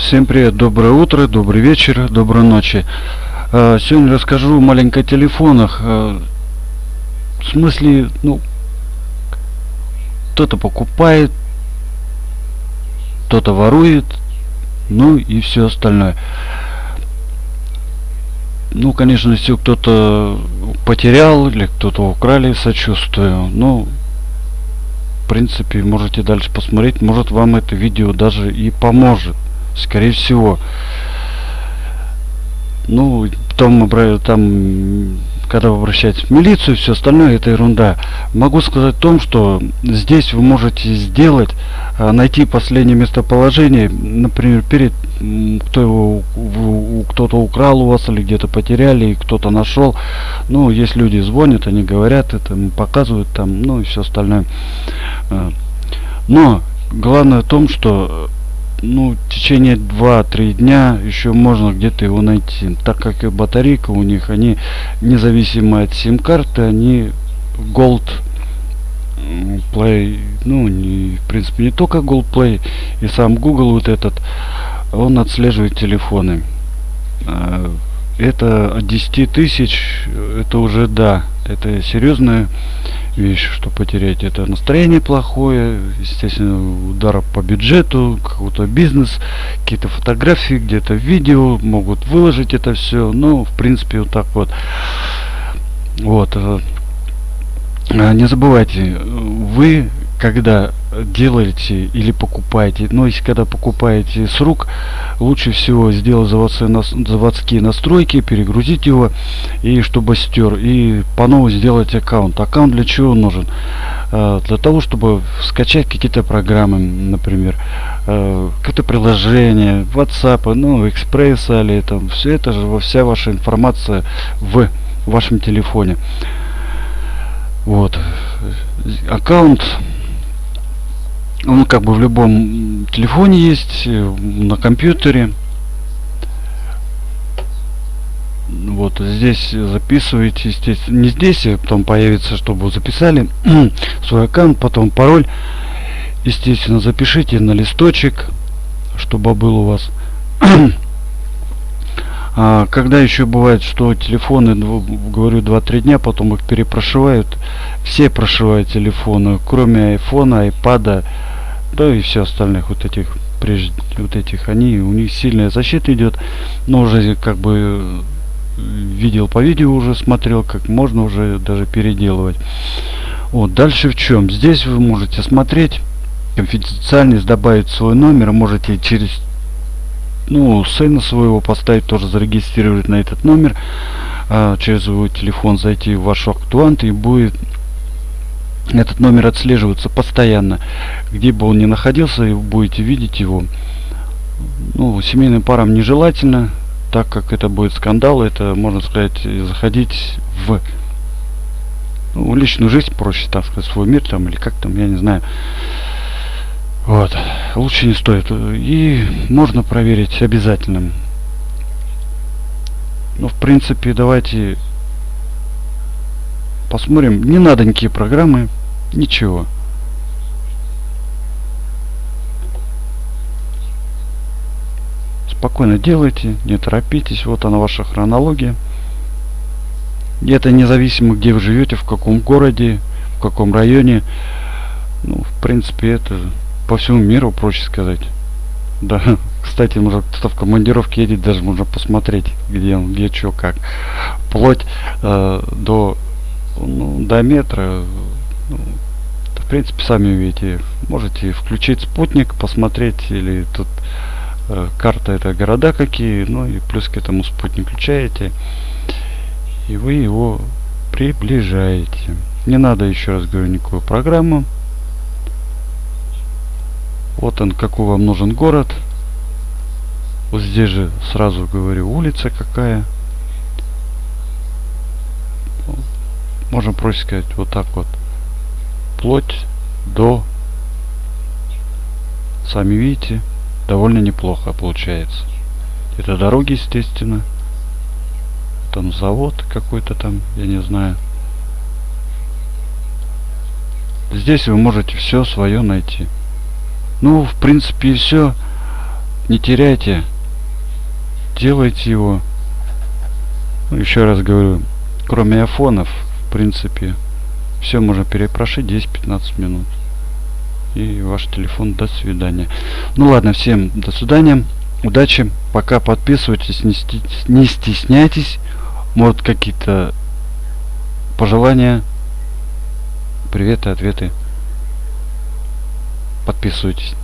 Всем привет, доброе утро, добрый вечер, доброй ночи. Э, сегодня расскажу маленько о телефонах. Э, в смысле, ну, кто-то покупает, кто-то ворует, ну и все остальное. Ну, конечно, если кто-то потерял или кто-то украли, сочувствую. Ну, в принципе, можете дальше посмотреть. Может, вам это видео даже и поможет скорее всего. Ну, потом, там, когда вы обращаетесь в милицию, все остальное, это ерунда. Могу сказать о том, что здесь вы можете сделать, а, найти последнее местоположение, например, перед кто его кто-то украл у вас или где-то потеряли, и кто-то нашел. Ну, есть люди звонят, они говорят это, показывают там, ну и все остальное. А, но главное в том, что ну, в течение 2-3 дня еще можно где-то его найти. Так как и батарейка у них, они независимо от сим-карты, они Gold Play, ну, не, в принципе, не только Gold Play, и сам Google вот этот, он отслеживает телефоны. А, это от 10 тысяч, это уже да, это серьезная вещь, что потерять. Это настроение плохое, естественно, удар по бюджету, какой-то бизнес, какие-то фотографии, где-то видео, могут выложить это все. Ну, в принципе, вот так вот. Вот. Э, не забывайте, вы когда делаете или покупаете, но если когда покупаете с рук, лучше всего сделать заводские, настройки, перегрузить его, и чтобы стер, и по новому сделать аккаунт. Аккаунт для чего нужен? Э, для того, чтобы скачать какие-то программы, например, э, какое-то приложение, WhatsApp, ну, Express или там, все это же, вся ваша информация в вашем телефоне. Вот. Аккаунт он как бы в любом телефоне есть, э, на компьютере. Вот здесь записываете, естественно, не здесь, а потом появится, чтобы записали свой аккаунт, потом пароль. Естественно, запишите на листочек, чтобы был у вас. а, когда еще бывает, что телефоны, говорю, 2-3 дня, потом их перепрошивают. Все прошивают телефоны, кроме айфона, айпада, да и все остальных вот этих прежде вот этих они у них сильная защита идет но уже как бы видел по видео уже смотрел как можно уже даже переделывать. Вот дальше в чем здесь вы можете смотреть конфиденциальность добавить свой номер можете через ну сына своего поставить тоже зарегистрировать на этот номер а, через свой телефон зайти в ваш актуант и будет этот номер отслеживается постоянно. Где бы он ни находился вы будете видеть его. Ну семейным парам нежелательно так как это будет скандал это можно сказать заходить в ну, личную жизнь проще так сказать свой мир там или как там я не знаю. Вот. Лучше не стоит. И можно проверить обязательно. Ну в принципе давайте посмотрим. Не надо никакие программы Ничего. Спокойно делайте, не торопитесь. Вот она ваша хронология. И это независимо, где вы живете, в каком городе, в каком районе. Ну, в принципе, это по всему миру, проще сказать. Да, кстати, может кто-то в командировке едет, даже можно посмотреть, где он, где что, как. Вплоть э, до, ну, до метра принципе, сами видите, можете включить спутник, посмотреть, или тут э, карта это города какие, ну и плюс к этому спутник включаете, и вы его приближаете. Не надо, еще раз говорю, никакую программу. Вот он, какой вам нужен город. Вот здесь же сразу говорю улица какая. Можно проще сказать вот так вот вплоть до сами видите довольно неплохо получается. Это дороги естественно. Там завод какой-то там я не знаю. Здесь вы можете все свое найти. Ну в принципе все Не теряйте. Делайте его. Ну, еще раз говорю, кроме афонов, в принципе, все можно перепрошить 10-15 минут. И ваш телефон до свидания. Ну ладно, всем до свидания. Удачи. Пока подписывайтесь, не, не стесняйтесь. Может какие-то пожелания, приветы, ответы. Подписывайтесь.